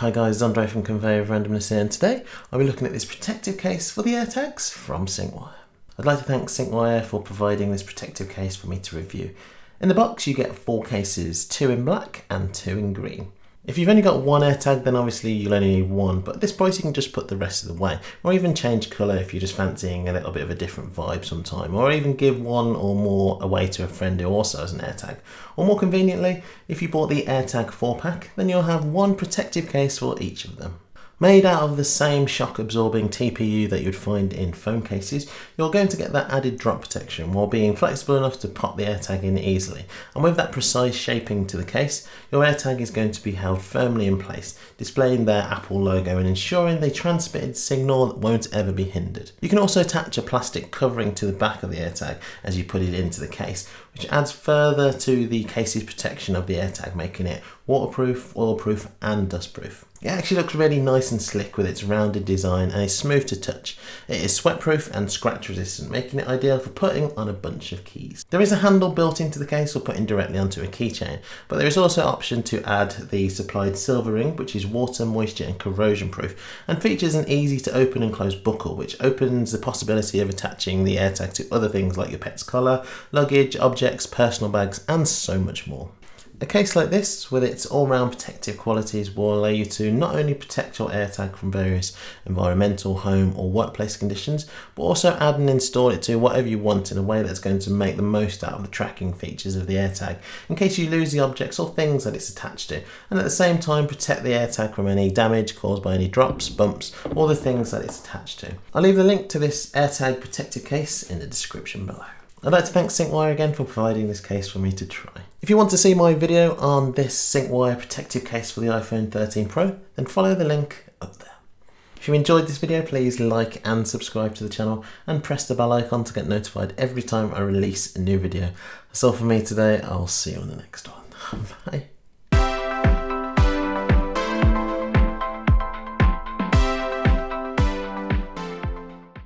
Hi guys, Andre from Conveyor of Randomness here and today I'll be looking at this protective case for the AirTags from Syncwire. I'd like to thank Syncwire for providing this protective case for me to review. In the box you get four cases, two in black and two in green. If you've only got one AirTag then obviously you'll only need one but at this price you can just put the rest of the way or even change colour if you're just fancying a little bit of a different vibe sometime or even give one or more away to a friend who also has an AirTag. Or more conveniently, if you bought the AirTag 4 pack then you'll have one protective case for each of them. Made out of the same shock absorbing TPU that you'd find in phone cases, you're going to get that added drop protection while being flexible enough to pop the AirTag in easily. And with that precise shaping to the case, your AirTag is going to be held firmly in place, displaying their Apple logo and ensuring the transmitted signal that won't ever be hindered. You can also attach a plastic covering to the back of the AirTag as you put it into the case, which adds further to the case's protection of the AirTag, making it waterproof, oilproof and dustproof. It actually looks really nice and slick with its rounded design and is smooth to touch. It is sweatproof and scratch resistant, making it ideal for putting on a bunch of keys. There is a handle built into the case or putting directly onto a keychain, but there is also an option to add the supplied silver ring, which is water, moisture and corrosion proof, and features an easy to open and close buckle, which opens the possibility of attaching the AirTag to other things like your pet's collar, luggage, objects, personal bags, and so much more. A case like this, with its all-round protective qualities, will allow you to not only protect your AirTag from various environmental, home or workplace conditions, but also add and install it to whatever you want in a way that's going to make the most out of the tracking features of the AirTag, in case you lose the objects or things that it's attached to, and at the same time protect the AirTag from any damage caused by any drops, bumps, or the things that it's attached to. I'll leave the link to this AirTag protective case in the description below. I'd like to thank Syncwire again for providing this case for me to try. If you want to see my video on this Syncwire protective case for the iPhone 13 Pro, then follow the link up there. If you enjoyed this video, please like and subscribe to the channel and press the bell icon to get notified every time I release a new video. That's all for me today. I'll see you on the next one. Bye.